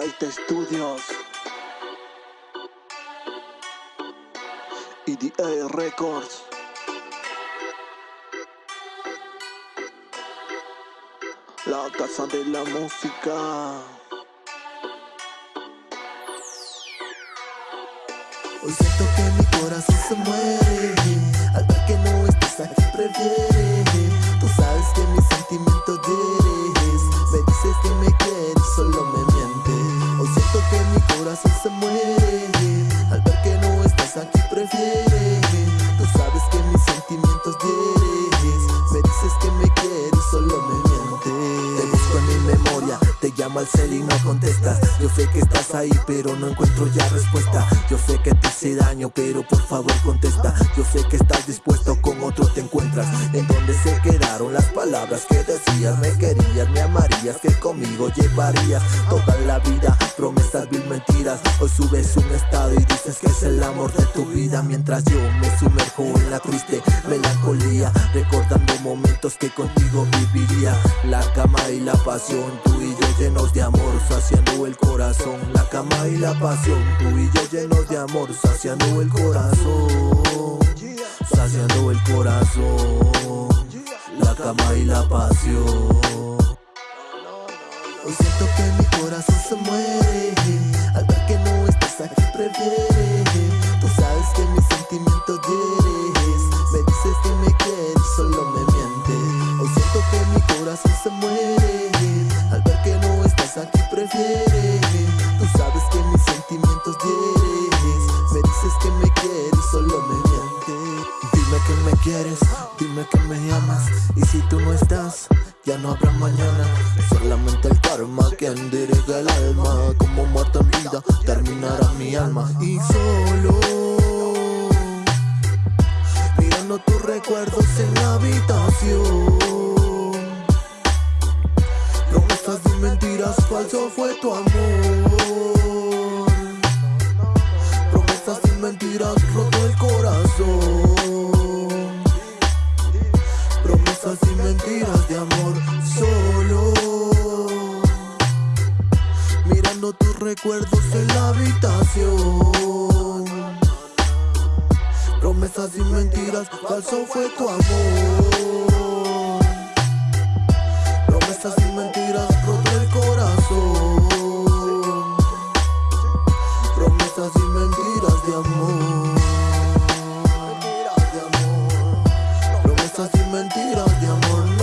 Taite Studios. EDA Records. La casa de la música. Hoy siento que mi corazón se muere. Al ver que no estás aquí prefiere corazón se muere. Al ver que no estás aquí prefiere. Tú sabes que mis sentimientos hieres Me dices que me quieres, solo me mientes Te busco en mi memoria te llamo al cel y no contestas. Yo sé que estás ahí pero no encuentro ya respuesta. Yo sé que te hice daño pero por favor contesta. Yo sé que estás dispuesto con otro te encuentras. En donde se quedaron las palabras que decías Me querías, me amarías, que conmigo llevarías. Toda la vida, subes un estado y dices que es el amor de tu vida Mientras yo me sumerjo en la triste melancolía Recordando momentos que contigo viviría. La cama y la pasión, tú y yo llenos de amor, saciando el corazón. La cama y la pasión, tú y yo llenos de amor Saciando el corazón, saciando el corazón. La cama y la pasión. Hoy siento que mi corazón se muere estás aquí prefiere Tú sabes que mis sentimientos hieres Me dices que me quieres, solo me mientes. Hoy siento que mi corazón se muere. Al ver que no estás aquí prefiere Tú sabes que mis sentimientos hieres Me dices que me quieres, solo me mientes. Dime que me quieres, dime que me amas. Y si tú no estás ya no habrá mañana Solamente el karma quien dirige el alma. Como muerta en vida terminará mi alma. Y solo Mirando tus recuerdos en la habitación. Promesas y mentiras, falso fue tu amor recuerdos en la habitación. Promesas y mentiras, falso fue tu amor. Promesas y mentiras, roto el corazón. Promesas y mentiras de amor. Promesas y mentiras de amor,